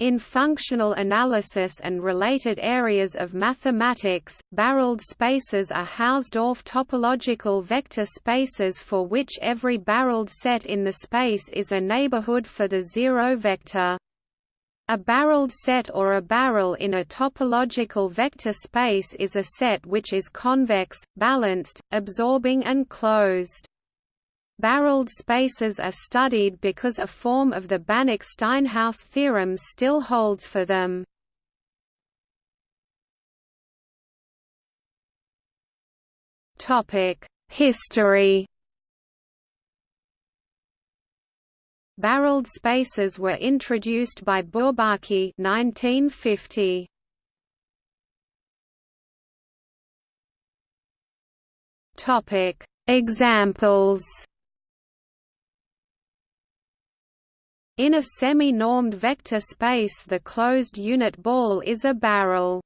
In functional analysis and related areas of mathematics, barreled spaces are Hausdorff topological vector spaces for which every barreled set in the space is a neighborhood for the zero vector. A barreled set or a barrel in a topological vector space is a set which is convex, balanced, absorbing and closed. Barreled spaces are studied because a form of the Banach–Steinhaus theorem still holds for them. History Barreled spaces were introduced by Bourbaki 1950. Topic Examples In a semi-normed vector space the closed unit ball is a barrel.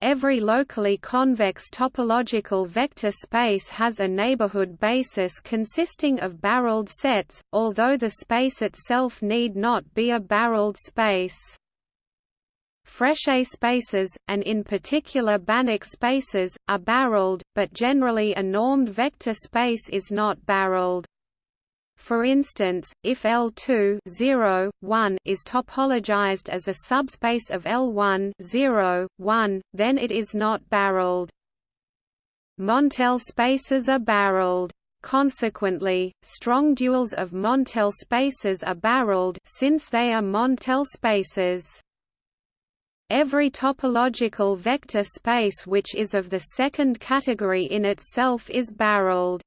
Every locally convex topological vector space has a neighborhood basis consisting of barreled sets, although the space itself need not be a barreled space. Frechet spaces, and in particular Banach spaces, are barreled, but generally a normed vector space is not barreled. For instance, if L2 0, 1 is topologized as a subspace of L1 0, 1, then it is not barreled. Montel spaces are barreled. Consequently, strong duals of Montel spaces are barreled since they are Montel spaces. Every topological vector space which is of the second category in itself is barreled.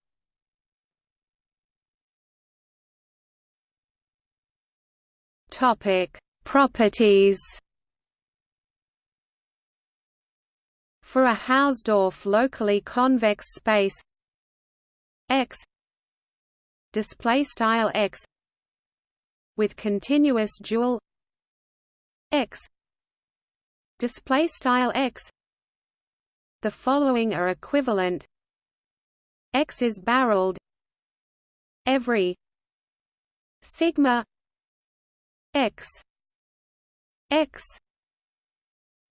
Topic: Properties. For a Hausdorff locally convex space X display style X with continuous dual X display style X the following are equivalent X is barreled every sigma x x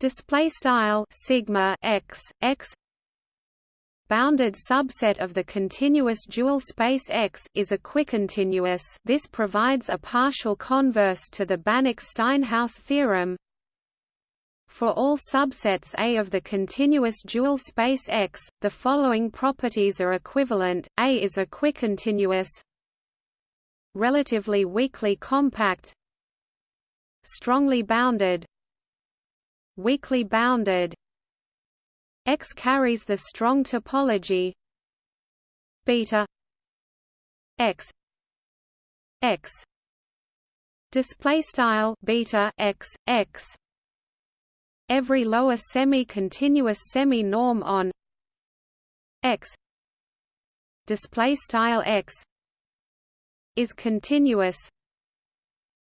display style sigma x x bounded subset of the continuous dual space X is equicontinuous this provides a partial converse to the Banach–Steinhaus theorem. For all subsets A of the continuous dual space X, the following properties are equivalent, A is equicontinuous relatively weakly compact strongly bounded weakly bounded. X carries the strong topology beta X X. Display style beta X X. Every lower semi-continuous semi-norm on X. Display style X. Is continuous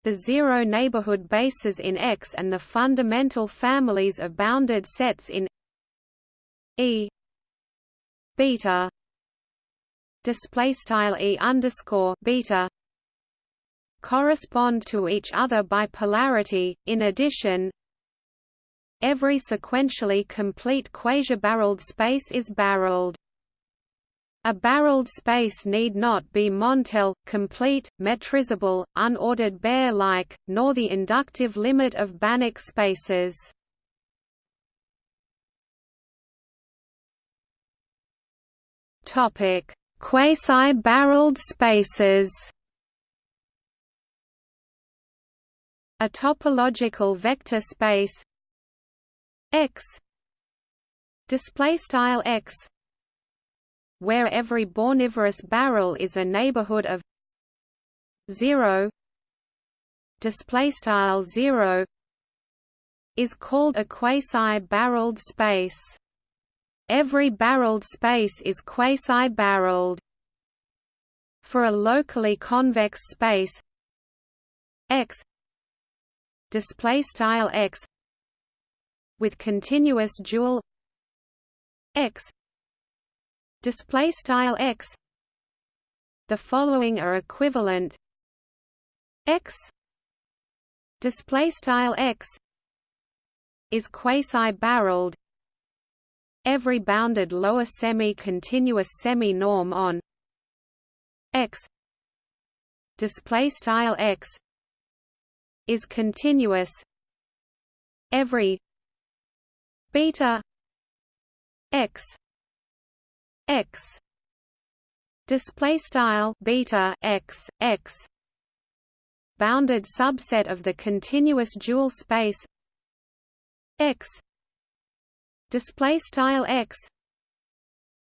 the zero neighborhood bases in X and the fundamental families of bounded sets in E beta display style E underscore beta correspond to each other by polarity. In addition, every sequentially complete quasi-barreled space is barreled. A barreled space need not be Montel, complete, metrizable, unordered Baire-like, nor the inductive limit of Banach spaces. Topic: Quasi-barreled spaces. A topological vector space X display style X where every Bornivorous barrel is a neighborhood of 0 display style 0 is called a quasi-barreled space. Every barreled space is quasi-barreled. For a locally convex space x display style x with continuous dual x display style x. The following are equivalent. X display style x is quasi-barreled. Every bounded lower semi-continuous semi-norm on x display style x is continuous. Every beta x x. Display style beta x x. Bounded subset of the continuous dual space x. Display style x.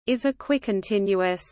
Is a equicontinuous